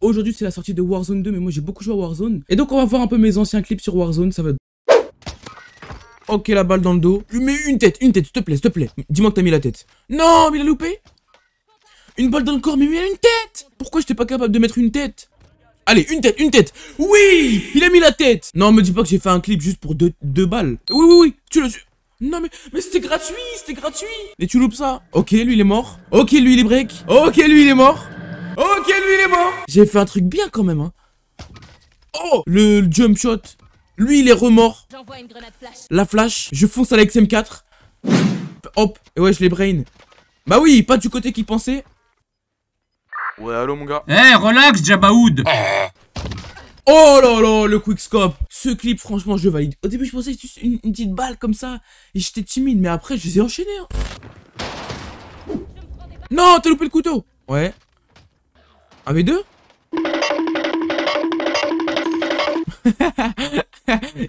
Aujourd'hui, c'est la sortie de Warzone 2, mais moi j'ai beaucoup joué à Warzone. Et donc, on va voir un peu mes anciens clips sur Warzone, ça va. Ok, la balle dans le dos. Lui mets une tête, une tête, s'il te plaît, s'il te plaît. Dis-moi que t'as mis la tête. Non, mais il a loupé Une balle dans le corps, mais il a une tête Pourquoi j'étais pas capable de mettre une tête? Allez, une tête, une tête Oui Il a mis la tête Non, me dis pas que j'ai fait un clip juste pour deux, deux balles. Oui, oui, oui, tu le... Non mais, mais c'était gratuit, c'était gratuit Et tu loupes ça Ok, lui il est mort. Ok, lui il est break. Ok, lui il est mort. Ok, lui il est mort J'ai fait un truc bien quand même, hein. Oh Le jump shot. Lui il est remort. J'envoie une grenade flash. La flash, je fonce à la XM4. Hop, et ouais, je les brain. Bah oui, pas du côté qui pensait. Ouais, allô mon gars. Eh, relax, Jabaoud Oh là là, le quickscope Ce clip, franchement, je valide. Au début, je pensais que c'était une, une petite balle comme ça. Et j'étais timide, mais après, je les ai enchaînés. hein. Non, t'as loupé le couteau Ouais. Un V2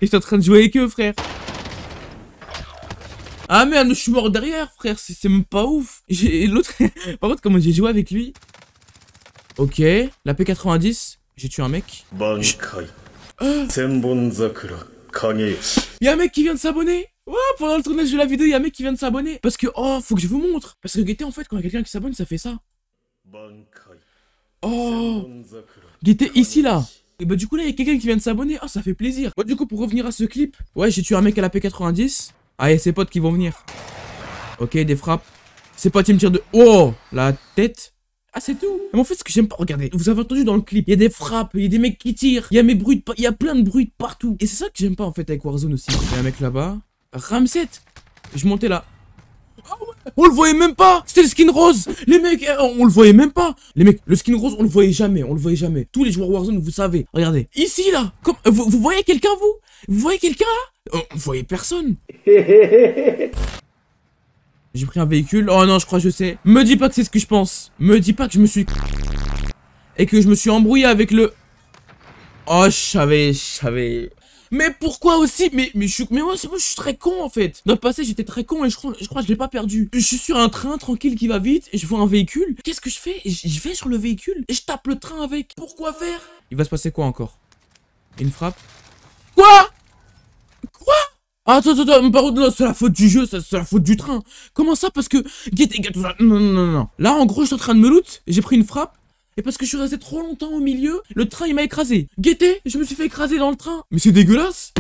Et suis en train de jouer avec eux, frère. Ah merde, je suis mort derrière, frère. C'est même pas ouf. L'autre... Par contre, comment j'ai joué avec lui? Ok. La P90. J'ai tué un mec. Y'a ah. un mec qui vient de s'abonner Ouais, pendant le tournage de la vidéo, y'a un mec qui vient de s'abonner Parce que, oh, faut que je vous montre Parce que en fait, quand il y a quelqu'un qui s'abonne, ça fait ça. Oh. Il était ici, là. Et bah du coup là il y a quelqu'un qui vient de s'abonner, ah oh, ça fait plaisir. Bon du coup pour revenir à ce clip, ouais j'ai tué un mec à la P90 Ah et ses potes qui vont venir. Ok des frappes. Ses potes ils me tirent de... Oh La tête. Ah c'est tout. Mais en fait ce que j'aime pas, regardez, vous avez entendu dans le clip, il y a des frappes, il y a des mecs qui tirent, il y a mes bruits, il y a plein de bruits partout. Et c'est ça que j'aime pas en fait avec Warzone aussi. Il y a un mec là-bas. Ramset Je montais là. Ah On le voyait même pas C'était le skin rose Les mecs, eh, on le voyait même pas Les mecs, le skin rose, on le voyait jamais, on le voyait jamais. Tous les joueurs Warzone, vous savez. Regardez. Ici, là comme, euh, vous, vous voyez quelqu'un, vous? Vous voyez quelqu'un, là? Oh, Vous voyez personne J'ai pris un véhicule. Oh non, je crois que je sais. Me dis pas que c'est ce que je pense. Me dis pas que je me suis... Et que je me suis embrouillé avec le... Oh, je savais, je savais... Mais pourquoi aussi? Mais, mais, je, suis- mais moi, moi, je suis très con en fait. Dans le passé, j'étais très con et je crois, je crois je l'ai pas perdu. Je suis sur un train tranquille qui va vite et je vois un véhicule. Qu'est-ce que je fais? Je, vais sur le véhicule et je tape le train avec. Pourquoi faire? Il va se passer quoi encore? Une frappe? Quoi? Quoi? Ah, Attends, attends, attends, par contre, c'est la faute du jeu, c'est la faute du train. Comment ça? Parce que. Non, non, non, non. Là, en gros, je suis en train de me loot, j'ai pris une frappe, et parce que je suis resté trop longtemps au milieu, le train il m'a écrasé. Guettez, je me suis fait écraser dans le train. Mais c'est dégueulasse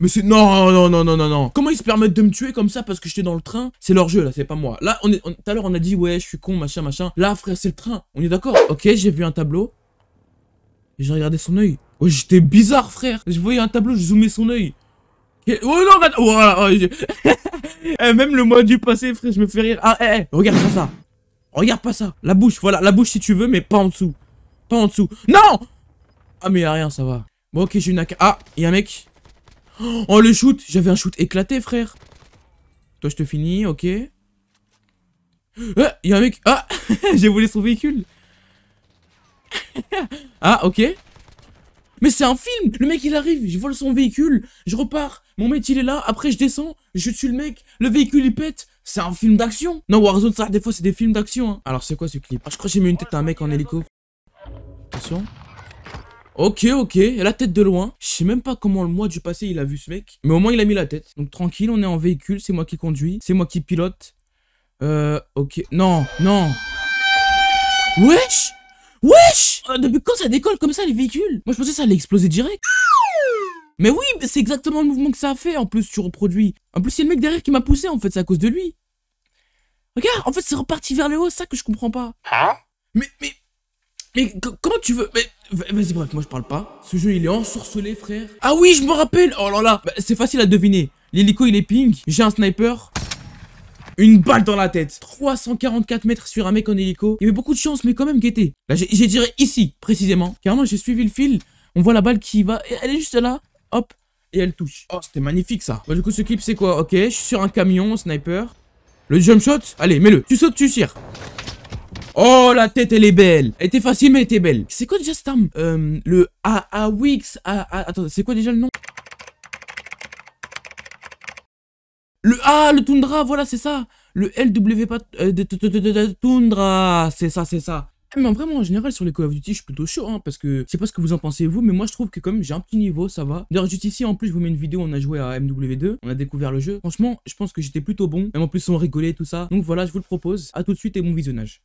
mais c'est... Non, non, non, non, non, non. Comment ils se permettent de me tuer comme ça parce que j'étais dans le train? C'est leur jeu, là, c'est pas moi. Là, on est... Tout à l'heure, on a dit, ouais, je suis con, machin, machin. Là, frère, c'est le train. On est d'accord? Ok, j'ai vu un tableau. J'ai regardé son œil. Ouais, j'étais bizarre, frère. Je voyais un tableau, je zoomais son œil. Oh non, regarde Voilà, Eh, Même le mois du passé, frère, je me fais rire. Ah, eh, eh, regarde pas ça. Regarde pas ça. La bouche, voilà, la bouche si tu veux, mais pas en dessous. Pas en dessous. Non Ah, mais y a rien, ça va. Bon, ok, j'ai une AK. Ah, y a un mec. Oh, le shoot J'avais un shoot éclaté, frère. Toi, je te finis, ok. Ah, y a un mec. Ah J'ai volé son véhicule. ah, ok. Mais c'est un film Le mec, il arrive, je vole son véhicule, je repars, mon mec, il est là, après, je descends, je tue le mec, le véhicule, il pète. C'est un film d'action Non, Warzone, ça, des fois, c'est des films d'action. Hein. Alors, c'est quoi ce clip? Ah, je crois que j'ai mis une tête à un mec en hélico. Attention. Ok, ok, la tête de loin. Je sais même pas comment le mois du passé il a vu ce mec. Mais au moins il a mis la tête. Donc tranquille, on est en véhicule, c'est moi qui conduis, c'est moi qui pilote. Euh, ok. Non, non. Wesh Wesh Euh, Depuis quand ça décolle comme ça les véhicules? Moi je pensais que ça allait exploser direct. Mais oui, c'est exactement le mouvement que ça a fait en plus tu reproduis. En plus il y a le mec derrière qui m'a poussé en fait, c'est à cause de lui. Regarde, en fait c'est reparti vers le haut, c'est ça que je comprends pas. Hein Mais, mais, mais co- comment tu veux Mais va- vas-y, bref, moi je parle pas. Ce jeu il est ensorcelé, frère. Ah oui, je me rappelle. Oh là là, Bah, c'est facile à deviner. L'hélico il est ping. J'ai un sniper. Une balle dans la tête. 344 mètres sur un mec en hélico. Il y avait beaucoup de chance, mais quand même guetté. Là, j'ai tiré ici, précisément. Carrément, j'ai suivi le fil. On voit la balle qui va. Elle est juste là. Hop. Et elle touche. Oh, c'était magnifique ça. Bah, du coup, ce clip, c'est quoi? Ok, je suis sur un camion, sniper. Le jump shot? Allez, mets-le. Tu sautes, tu tires. Oh, la tête, elle est belle. Elle était facile, mais elle était belle. C'est quoi déjà cette arme? Euh, Le A AWX. A, A- attends, c'est quoi déjà le nom? Le A, le Tundra, voilà, c'est ça. Le LW pas. euh, Tundra, c'est ça, c'est ça. Mais en vraiment, en général, sur les Call of Duty, je suis plutôt chaud, hein, parce que je sais pas ce que vous en pensez vous, mais moi je trouve que comme j'ai un petit niveau, ça va. D'ailleurs, juste ici, en plus, je vous mets une vidéo, on a joué à MW2, on a découvert le jeu. Franchement, je pense que j'étais plutôt bon, même en plus on rigolait, tout ça. Donc voilà, je vous le propose. À tout de suite et bon visionnage.